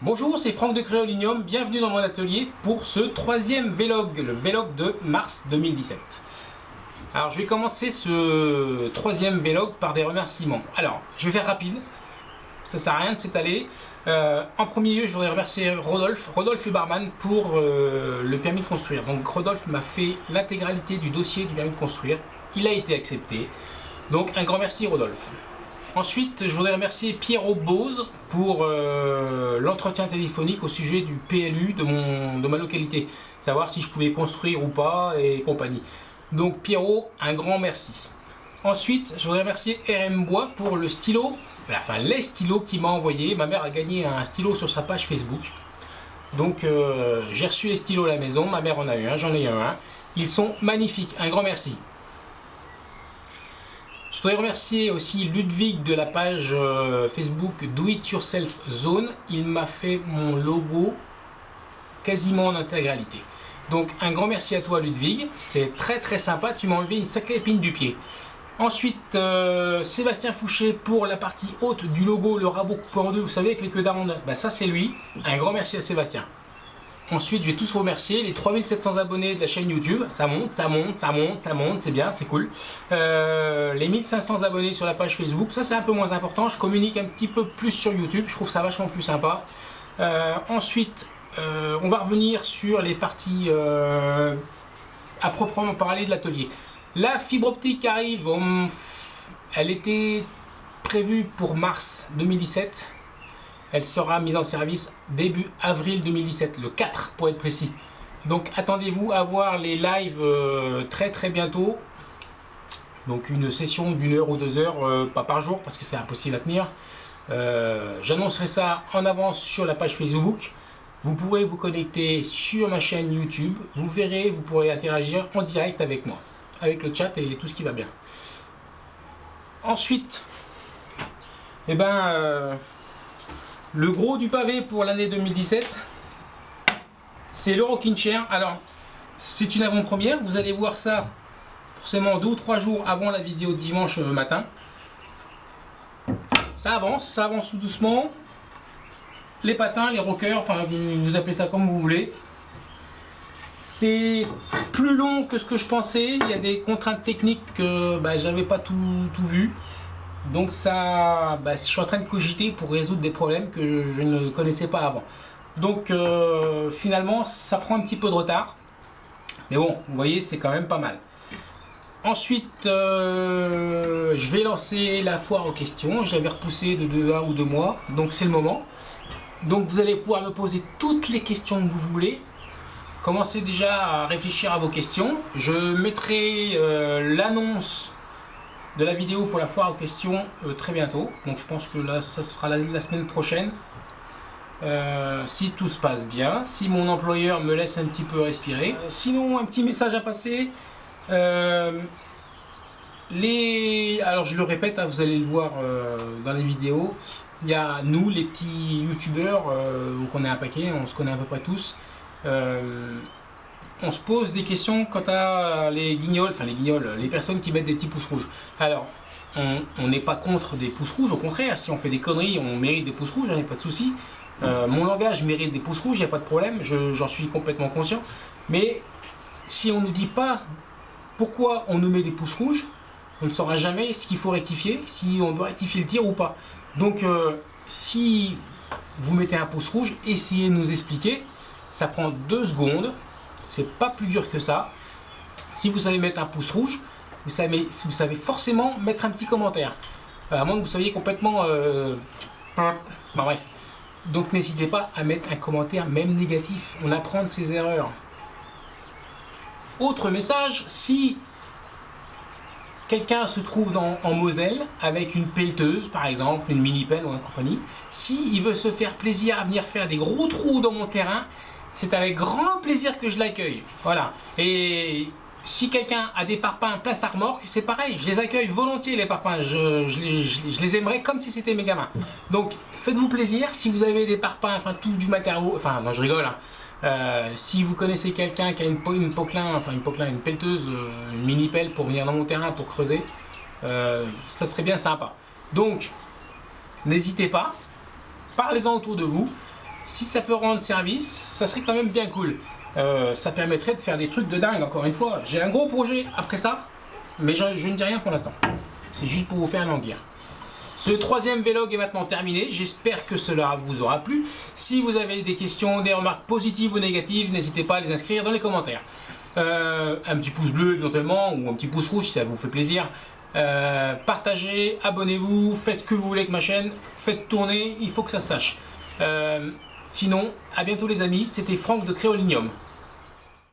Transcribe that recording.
Bonjour, c'est Franck de Créolinium, bienvenue dans mon atelier pour ce troisième vlog, le vlog de mars 2017. Alors je vais commencer ce troisième vlog par des remerciements. Alors, je vais faire rapide, ça sert à rien de s'étaler. Euh, en premier lieu, je voudrais remercier Rodolphe, Rodolphe le barman pour euh, le permis de construire. Donc Rodolphe m'a fait l'intégralité du dossier du permis de construire, il a été accepté. Donc un grand merci Rodolphe. Ensuite, je voudrais remercier Pierrot Bose pour euh, l'entretien téléphonique au sujet du PLU de, mon, de ma localité. Savoir si je pouvais construire ou pas et compagnie. Donc Pierrot, un grand merci. Ensuite, je voudrais remercier RM Bois pour le stylo, enfin les stylos qu'il m'a envoyé. Ma mère a gagné un stylo sur sa page Facebook. Donc euh, j'ai reçu les stylos à la maison, ma mère en a eu un, j'en ai eu un. Ils sont magnifiques, un grand merci. Je voudrais remercier aussi Ludwig de la page euh, Facebook Do It Yourself Zone. Il m'a fait mon logo quasiment en intégralité. Donc un grand merci à toi Ludwig, c'est très très sympa, tu m'as enlevé une sacrée épine du pied. Ensuite, euh, Sébastien Fouché pour la partie haute du logo, le rabot coupé en deux, vous savez avec les queues d'aronde, bah, ça c'est lui. Un grand merci à Sébastien. Ensuite, je vais tous remercier les 3700 abonnés de la chaîne YouTube. Ça monte, ça monte, ça monte, ça monte, c'est bien, c'est cool. Euh, les 1500 abonnés sur la page Facebook, ça c'est un peu moins important. Je communique un petit peu plus sur YouTube, je trouve ça vachement plus sympa. Euh, ensuite, euh, on va revenir sur les parties à proprement parler de l'atelier. La fibre optique arrive, elle était prévue pour mars 2017 elle sera mise en service début avril 2017, le 4 pour être précis. Donc attendez-vous à voir les lives euh, très très bientôt. Donc une session d'une heure ou deux heures, euh, pas par jour parce que c'est impossible à tenir. Euh, j'annoncerai ça en avance sur la page Facebook. Vous pourrez vous connecter sur ma chaîne YouTube. Vous verrez, vous pourrez interagir en direct avec moi, avec le chat et tout ce qui va bien. Ensuite, eh ben, le gros du pavé pour l'année 2017, c'est le Rockin' Chair. Alors, c'est une avant-première. Vous allez voir ça forcément deux ou trois jours avant la vidéo de dimanche euh, matin. Ça avance, ça avance tout doucement. Les patins, les rockers, enfin vous appelez ça comme vous voulez. C'est plus long que ce que je pensais. Il y a des contraintes techniques que bah, j'avais pas tout vu. Donc ça, bah, je suis en train de cogiter pour résoudre des problèmes que je ne connaissais pas avant. Donc euh, finalement, ça prend un petit peu de retard. Mais bon, vous voyez, c'est quand même pas mal. Ensuite, euh, je vais lancer la foire aux questions. J'avais repoussé de 2 1 ou 2 mois, donc c'est le moment. Donc vous allez pouvoir me poser toutes les questions que vous voulez. Commencez déjà à réfléchir à vos questions. Je mettrai euh, l'annonce de la vidéo pour la foire aux questions euh, très bientôt. Donc je pense que là, ça se fera la, semaine prochaine. Euh, si tout se passe bien, si mon employeur me laisse un petit peu respirer. Euh, sinon, un petit message à passer. les... Alors je le répète, hein, vous allez le voir dans les vidéos. Il y a nous, les petits youtubeurs, qu'on est un paquet, on se connaît à peu près tous on se pose des questions quant à les guignols, enfin les guignols, les personnes qui mettent des petits pouces rouges. Alors, on n'est pas contre des pouces rouges, au contraire, si on fait des conneries, on mérite des pouces rouges, il n'y a pas de souci. Euh, mon langage mérite des pouces rouges, il n'y a pas de problème, j'en suis complètement conscient. Mais si on ne nous dit pas pourquoi on nous met des pouces rouges, on ne saura jamais ce qu'il faut rectifier, si on doit rectifier le tir ou pas. Donc, euh, si vous mettez un pouce rouge, essayez de nous expliquer. Ça prend deux secondes, c'est pas plus dur que ça. Si vous savez mettre un pouce rouge, vous savez, vous savez forcément mettre un petit commentaire. Euh, à moins que vous soyez complètement... Euh, bref. Donc n'hésitez pas à mettre un commentaire, même négatif. On apprend de ses erreurs. Autre message, si quelqu'un se trouve en Moselle avec une pelleteuse, par exemple, une mini-pelle ou une compagnie, s'il il veut se faire plaisir à venir faire des gros trous dans mon terrain, c'est avec grand plaisir que je l'accueille. Voilà. Et si quelqu'un a des parpaings plein sa remorque, c'est pareil, je les accueille volontiers les parpaings, je, les, aimerais comme si c'était mes gamins. Donc faites-vous plaisir, si vous avez des parpaings, enfin tout du matériau, enfin non je rigole, hein. euh, si vous connaissez quelqu'un qui a une, une enfin une poclin, une pelleteuse, euh, une mini pelle pour venir dans mon terrain pour creuser, euh, ça serait bien sympa. Donc n'hésitez pas, parlez-en autour de vous, si ça peut rendre service, ça serait quand même bien cool. Euh, ça permettrait de faire des trucs de dingue, encore une fois. J'ai un gros projet après ça, mais je, ne dis rien pour l'instant. C'est juste pour vous faire languir. Ce troisième vlog est maintenant terminé. J'espère que cela vous aura plu. Si vous avez des questions, des remarques positives ou négatives, n'hésitez pas à les inscrire dans les commentaires. Euh, un petit pouce bleu éventuellement, ou un petit pouce rouge si ça vous fait plaisir. Euh, partagez, abonnez-vous, faites ce que vous voulez avec ma chaîne, faites tourner, il faut que ça sache. Euh, sinon, à bientôt les amis, c'était Franck de Créolinium.